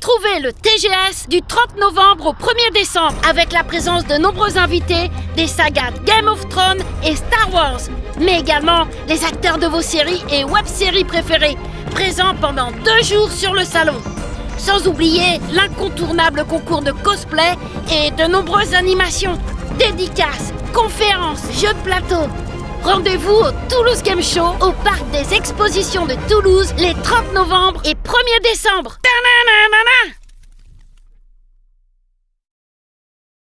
Retrouvez le TGS du 30 novembre au 1er décembre avec la présence de nombreux invités des sagas Game of Thrones et Star Wars, mais également les acteurs de vos séries et web-séries préférées, présents pendant deux jours sur le salon. Sans oublier l'incontournable concours de cosplay et de nombreuses animations, dédicaces, conférences, jeux de plateau. Rendez-vous au Toulouse Game Show au parc des expositions de Toulouse les 30 novembre et 1er décembre.